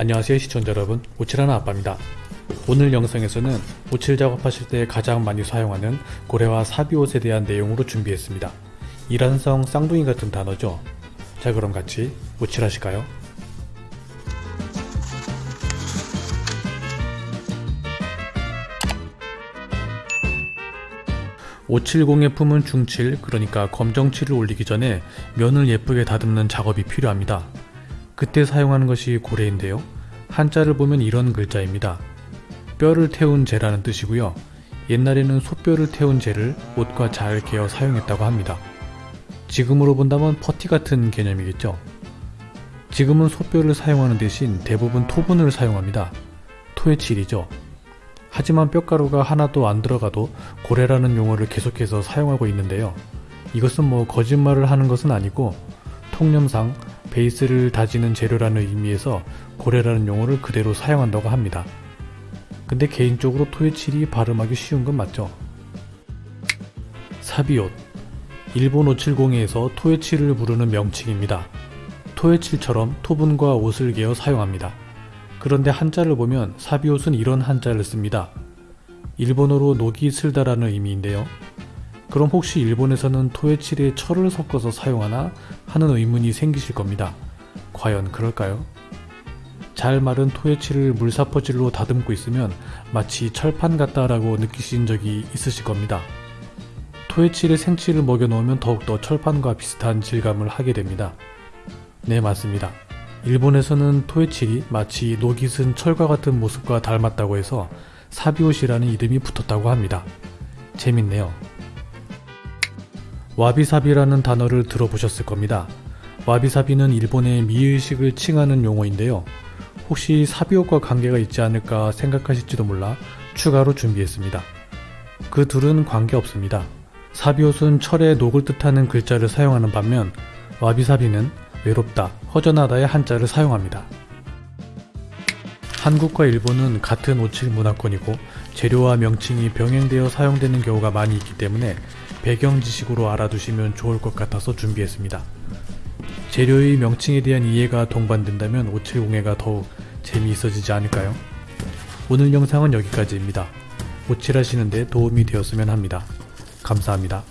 안녕하세요 시청자 여러분. 오칠하나 아빠입니다. 오늘 영상에서는 오칠 작업하실 때 가장 많이 사용하는 고래와 사비옷에 대한 내용으로 준비했습니다. 이란성 쌍둥이 같은 단어죠. 자 그럼 같이 오칠하실까요? (570에) 품은 중칠 그러니까 검정칠을 올리기 전에 면을 예쁘게 다듬는 작업이 필요합니다. 그때 사용하는 것이 고래인데요. 한자를 보면 이런 글자입니다. 뼈를 태운 재라는 뜻이고요. 옛날에는 소뼈를 태운 재를 옷과 잘 개어 사용했다고 합니다. 지금으로 본다면 퍼티 같은 개념이겠죠. 지금은 소뼈를 사용하는 대신 대부분 토분을 사용합니다. 토해칠이죠. 하지만 뼈가루가 하나도 안 들어가도 고래라는 용어를 계속해서 사용하고 있는데요. 이것은 뭐 거짓말을 하는 것은 아니고 통념상 베이스를 다지는 재료라는 의미에서 고래라는 용어를 그대로 사용한다고 합니다. 근데 개인적으로 토에칠이 발음하기 쉬운 건 맞죠? 사비옷 일본 570에서 토에칠을 부르는 명칭입니다. 토에칠처럼 토분과 옷을 개어 사용합니다. 그런데 한자를 보면 사비옷은 이런 한자를 씁니다. 일본어로 녹이 슬다라는 의미인데요. 그럼 혹시 일본에서는 토에칠에 철을 섞어서 사용하나 하는 의문이 생기실 겁니다. 과연 그럴까요? 잘 마른 토에칠을 물사퍼질로 다듬고 있으면 마치 철판 같다라고 느끼신 적이 있으실 겁니다. 토에칠에 생칠을 먹여 놓으면 더욱더 철판과 비슷한 질감을 하게 됩니다. 네 맞습니다. 일본에서는 토에칠이 마치 녹이 쓴 철과 같은 모습과 닮았다고 해서 사비옷이라는 이름이 붙었다고 합니다. 재밌네요. 와비사비라는 단어를 들어보셨을 겁니다. 와비사비는 일본의 미의식을 칭하는 용어인데요. 혹시 사비옷과 관계가 있지 않을까 생각하실지도 몰라 추가로 준비했습니다. 그 둘은 관계없습니다. 사비옷은 철의 녹을 뜻하는 글자를 사용하는 반면 와비사비는 외롭다, 허전하다의 한자를 사용합니다. 한국과 일본은 같은 오칠 문화권이고 재료와 명칭이 병행되어 사용되는 경우가 많이 있기 때문에 배경 지식으로 알아두시면 좋을 것 같아서 준비했습니다. 재료의 명칭에 대한 이해가 동반된다면 570회가 더욱 재미있어지지 않을까요? 오늘 영상은 여기까지입니다. 오칠하시는데 도움이 되었으면 합니다. 감사합니다.